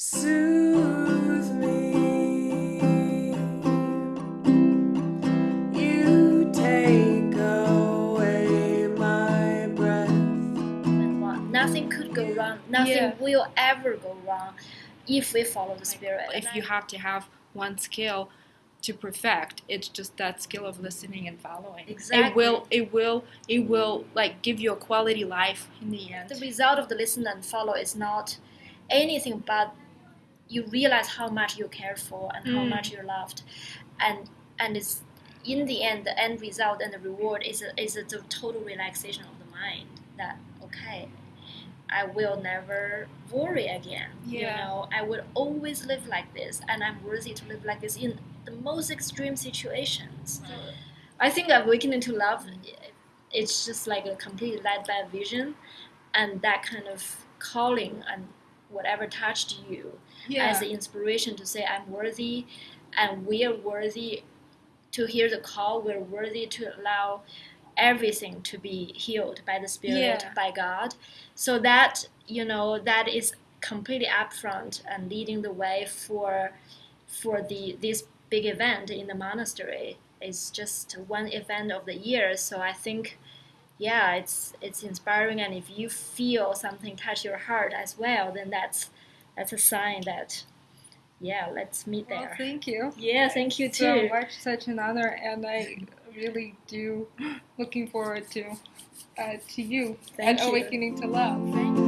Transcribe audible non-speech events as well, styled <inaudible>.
soothe me. You take away my breath. Nothing could go wrong. Nothing yeah. will ever go wrong if we follow the spirit. If you have to have one skill to perfect it's just that skill of listening and following exactly. it will it will it will like give you a quality life in the end the result of the listen and follow is not anything but you realize how much you care for and how Mm. much you're loved. And and it's in the end the end result and the reward is a, is a, the total relaxation of the mind that okay i will never worry again you know? I will always live like this and i'm worthy to live like this in the most extreme situations. I think awakening to love, it's just like a completely led by vision, and that kind of calling and whatever touched you as the inspiration to say I'm worthy, and we are worthy to hear the call. We're worthy to allow everything to be healed by the Spirit, Yeah. by God. So that you know that is completely upfront and leading the way for for the this big event in the monastery. It's just one event of the year, so I think yeah, it's it's inspiring and if you feel something touch your heart as well, then that's that's a sign that yeah, let's meet well, there. thank you Yeah, thank you so too. much such an honor and i really do <gasps> looking forward to uh, to you Thank and you. awakening to love Thank you.